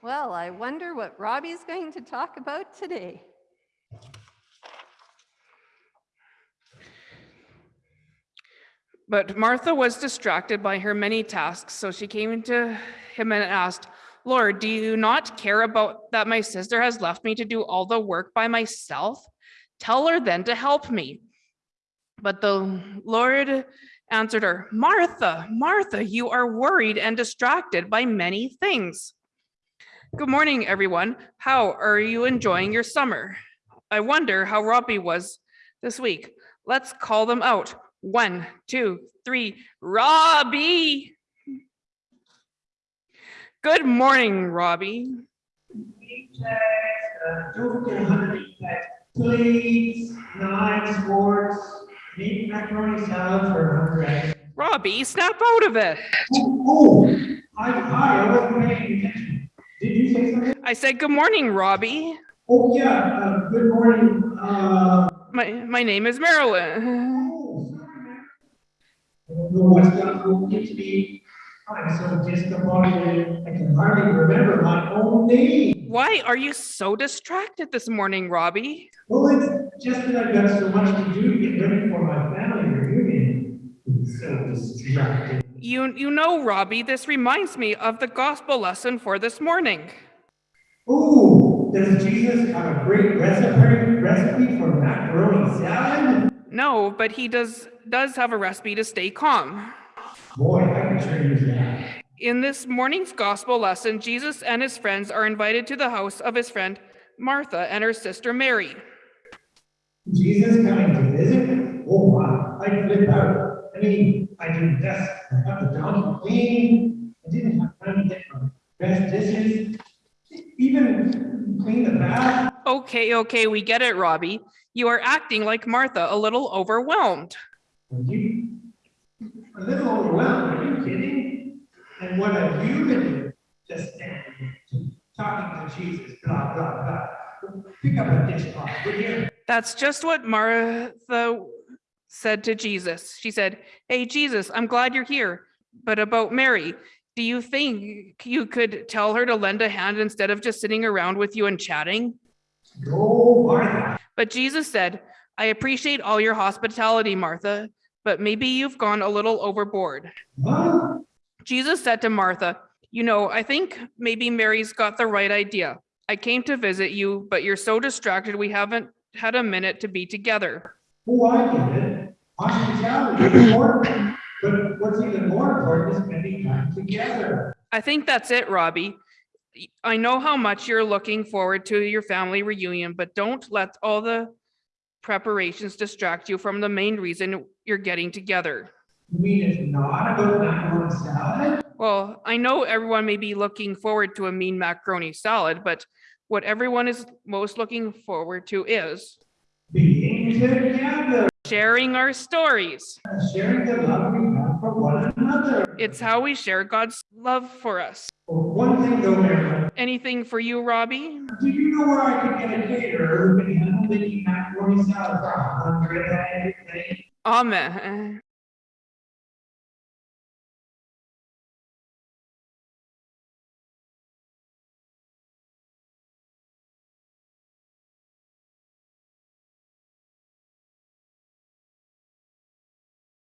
Well, I wonder what Robbie's going to talk about today. But Martha was distracted by her many tasks, so she came to him and asked, Lord, do you not care about that my sister has left me to do all the work by myself? Tell her then to help me. But the Lord answered her, Martha, Martha, you are worried and distracted by many things. Good morning, everyone. How are you enjoying your summer? I wonder how Robbie was this week. Let's call them out. One, two, three, Robbie. Good morning, Robbie. Don't forget a hundred that plates, knives, macaroni salad for a hundred. Robbie, snap out of it. Oh, oh, hi, I wasn't paying attention. Did you say something? I said, good morning, Robbie. Oh, yeah, uh, good morning, uh, My, my name is Marilyn. oh, sorry. I don't know what's going to be. I'm so disappointed, I can hardly remember my own name. Why are you so distracted this morning, Robbie? Well, it's just that I've got so much to do to get ready for my family reunion. I'm so distracted. You, you know, Robbie, this reminds me of the gospel lesson for this morning. Ooh, does Jesus have a great recipe, recipe for macaroni salad? No, but he does, does have a recipe to stay calm. Boy, I can sure use that. In this morning's gospel lesson, Jesus and his friends are invited to the house of his friend Martha and her sister Mary. Jesus coming to visit? Oh, wow, I'd flip out. I mean, I didn't dust, I got the donkey clean, I didn't have time to get my best dishes, even clean the bath. Okay, okay, we get it, Robbie. You are acting like Martha, a little overwhelmed. Are you a little overwhelmed, are you kidding? And what have you been doing? Just standing talking to Jesus, blah, blah, blah. Pick up a dishcloth, would you? That's just what Martha said to Jesus. She said, Hey, Jesus, I'm glad you're here. But about Mary, do you think you could tell her to lend a hand instead of just sitting around with you and chatting? Go, Martha. But Jesus said, I appreciate all your hospitality, Martha, but maybe you've gone a little overboard. What? Jesus said to Martha, You know, I think maybe Mary's got the right idea. I came to visit you, but you're so distracted we haven't had a minute to be together. Oh, I get it. Hospitality is important, but what's even more important is spending time together. I think that's it, Robbie. I know how much you're looking forward to your family reunion, but don't let all the preparations distract you from the main reason you're getting together. You mean it's not about macaroni salad? Well, I know everyone may be looking forward to a mean macaroni salad, but what everyone is most looking forward to is Being together, sharing our stories. sharing the love we have for one another. It's how we share God's love for us. One thing though, Marilyn, Anything for you, Robbie? do you know where I could get a caterer who can handle making macaroni salad for hundred? Amen.